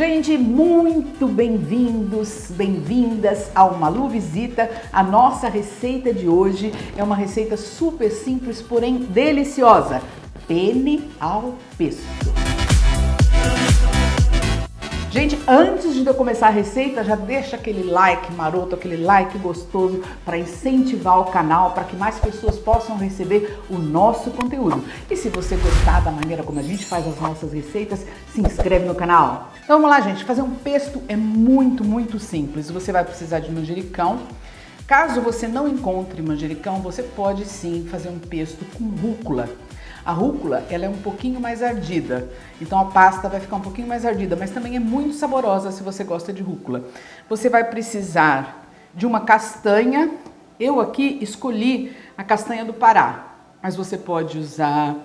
Gente, muito bem-vindos, bem-vindas ao Malu Visita. A nossa receita de hoje é uma receita super simples, porém deliciosa. Pene ao pesto. Gente, antes de eu começar a receita, já deixa aquele like maroto, aquele like gostoso para incentivar o canal, para que mais pessoas possam receber o nosso conteúdo. E se você gostar da maneira como a gente faz as nossas receitas, se inscreve no canal. Então vamos lá, gente. Fazer um pesto é muito, muito simples. Você vai precisar de manjericão. Caso você não encontre manjericão, você pode sim fazer um pesto com rúcula. A rúcula, ela é um pouquinho mais ardida, então a pasta vai ficar um pouquinho mais ardida, mas também é muito saborosa se você gosta de rúcula. Você vai precisar de uma castanha, eu aqui escolhi a castanha do Pará, mas você pode usar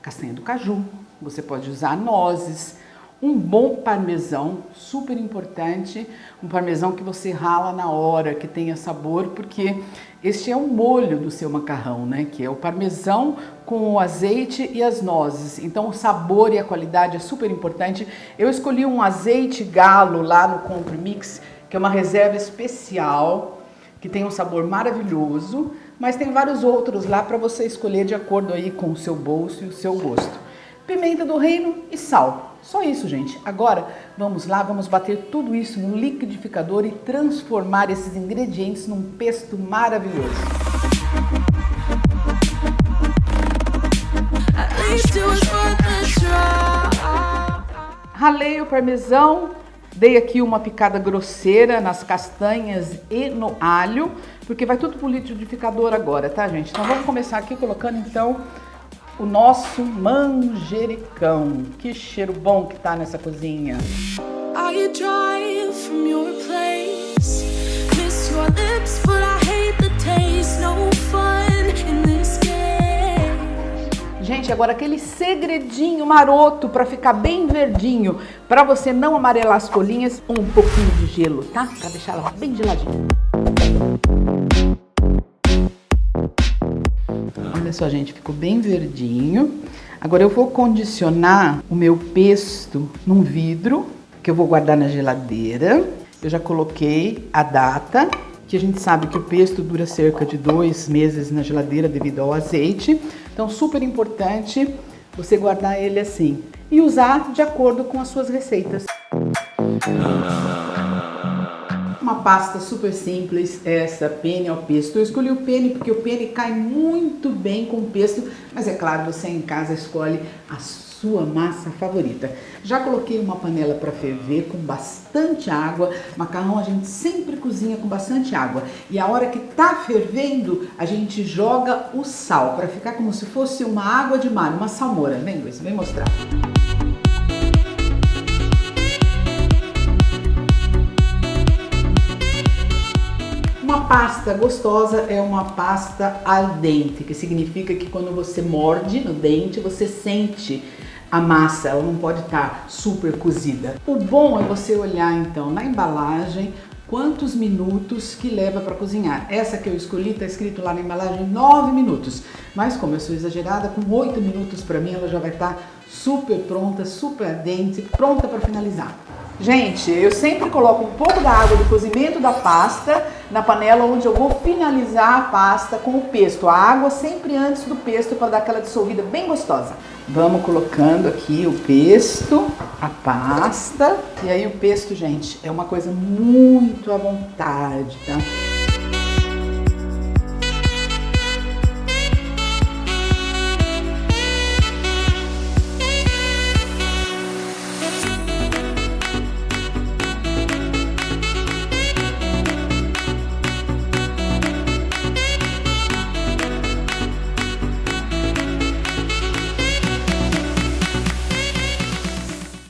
castanha do caju, você pode usar nozes, um bom parmesão, super importante, um parmesão que você rala na hora, que tenha sabor, porque este é o molho do seu macarrão, né? Que é o parmesão com o azeite e as nozes. Então o sabor e a qualidade é super importante. Eu escolhi um azeite galo lá no Compre Mix, que é uma reserva especial, que tem um sabor maravilhoso, mas tem vários outros lá para você escolher de acordo aí com o seu bolso e o seu gosto pimenta do reino e sal. Só isso, gente. Agora, vamos lá, vamos bater tudo isso no liquidificador e transformar esses ingredientes num pesto maravilhoso. Ralei o parmesão, dei aqui uma picada grosseira nas castanhas e no alho, porque vai tudo pro liquidificador agora, tá, gente? Então vamos começar aqui colocando, então, o nosso manjericão. Que cheiro bom que tá nessa cozinha. Gente, agora aquele segredinho maroto para ficar bem verdinho, para você não amarelar as folhinhas, um pouquinho de gelo, tá? Para deixar ela bem geladinha. Olha só, gente, ficou bem verdinho. Agora eu vou condicionar o meu pesto num vidro, que eu vou guardar na geladeira. Eu já coloquei a data, que a gente sabe que o pesto dura cerca de dois meses na geladeira devido ao azeite. Então, super importante você guardar ele assim e usar de acordo com as suas receitas. Uma pasta super simples, essa pene ao pesto. Eu escolhi o pene porque o pene cai muito bem com o pesto, mas é claro, você em casa escolhe a sua massa favorita. Já coloquei uma panela para ferver com bastante água. Macarrão a gente sempre cozinha com bastante água. E a hora que tá fervendo, a gente joga o sal para ficar como se fosse uma água de mar, uma salmoura. Vem, Luiz, vem mostrar. Pasta gostosa é uma pasta al dente, que significa que quando você morde no dente, você sente a massa, ela não pode estar tá super cozida. O bom é você olhar então na embalagem quantos minutos que leva para cozinhar. Essa que eu escolhi está escrito lá na embalagem 9 minutos, mas como eu sou exagerada, com 8 minutos para mim ela já vai estar tá super pronta, super dente, pronta para finalizar. Gente, eu sempre coloco um pouco da água do cozimento da pasta na panela onde eu vou finalizar a pasta com o pesto. A água sempre antes do pesto para dar aquela dissolvida bem gostosa. Vamos colocando aqui o pesto, a pasta. E aí o pesto, gente, é uma coisa muito à vontade, tá?